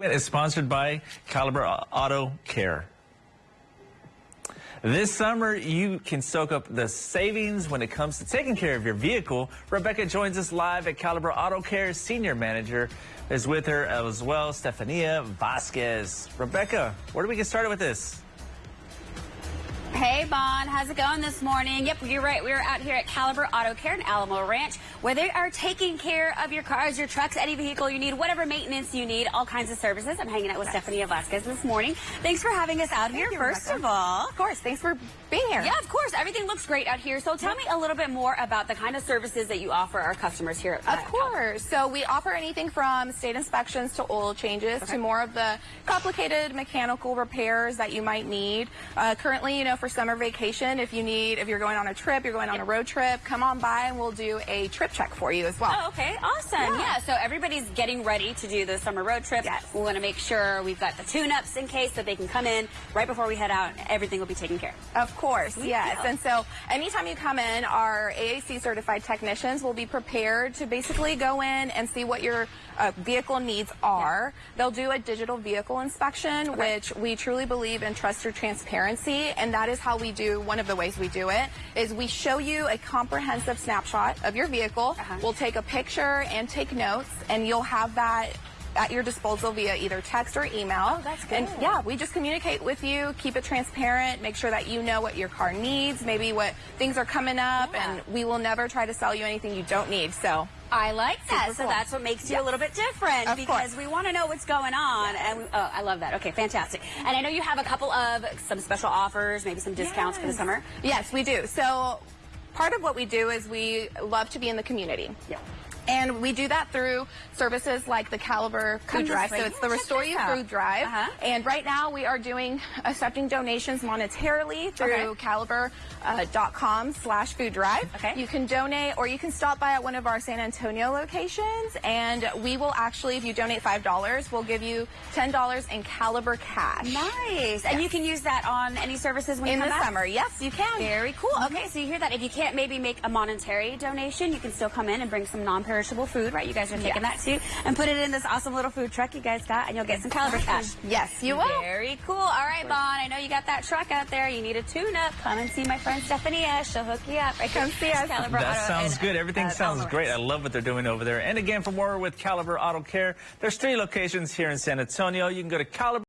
is sponsored by Caliber Auto Care. This summer, you can soak up the savings when it comes to taking care of your vehicle. Rebecca joins us live at Caliber Auto Care. Senior Manager is with her as well, Stefania Vasquez. Rebecca, where do we get started with this? Hey, Bon. How's it going this morning? Yep, you're right. We're out here at Caliber Auto Care in Alamo Ranch, where they are taking care of your cars, your trucks, any vehicle you need, whatever maintenance you need, all kinds of services. I'm hanging out with Stephanie Vasquez this morning. Thanks for having us out Thank here, you, first Rebecca. of all. Of course, thanks for being here. Yeah, of course. Everything looks great out here. So tell me a little bit more about the kind of services that you offer our customers here at Of course. So we offer anything from state inspections to oil changes Okay. to more of the complicated mechanical repairs that you might need. Uh, currently, you know, for summer vacation, if you need, if you're going on a trip, you're going on a road trip, come on by and we'll do a trip check for you as well. Oh, okay. Awesome. Yeah. Yeah. So everybody's getting ready to do the summer road trip. Yes. We want to make sure we've got the tune-ups in case that they can come in right before we head out. Everything will be taken care of. Of course, yes. Yeah. And so anytime you come in, our AAC certified technicians will be prepared to basically go in and see what your uh, vehicle needs are. They'll do a digital vehicle inspection, which we truly believe in trust or transparency, and that is how we do, one of the ways we do it, is we show you a comprehensive snapshot of your vehicle. Uh-huh. We'll take a picture and take notes, and you'll have that at your disposal via either text or email. Oh, that's good. And yeah, we just communicate with you, keep it transparent, make sure that you know what your car needs, maybe what things are coming up, Yeah. and we will never try to sell you anything you don't need. So I like that. Super So cool. that's what makes you a little bit different Of because course. we want to know what's going on. And we, oh, I love that. Okay, fantastic. And I know you have a couple of some special offers, maybe some discounts for the summer. Yes, we do. So part of what we do is we love to be in the community. Yeah. And we do that through services like the Caliber Food Drive. So it's the Restore You. Food Drive. Uh-huh. And right now we are doing accepting donations monetarily through Okay. caliber.com slash food drive. Okay. You can donate or you can stop by at one of our San Antonio locations and we will actually, if you donate $5, we'll give you $10 in Caliber cash. Nice. And you can use that on any services when In the back? summer. Yes, you can. Very cool. Okay, so you hear that. If you can't maybe make a monetary donation, you can still come in and bring some non-perishable food, right? You guys are taking Yes. that too. And put it in this awesome little food truck you guys got, and you'll get some caliber cash. Yes, you will. Very cool. All right, Bon. I know you got that truck out there. You need a tune-up. Come and see my friend Stephania. She'll hook you up. Right Come see us. Caliber That Auto sounds good. Everything uh, sounds great. I love what they're doing over there. And again, for more with Caliber Auto Care, there's three locations here in San Antonio. You can go to Caliber.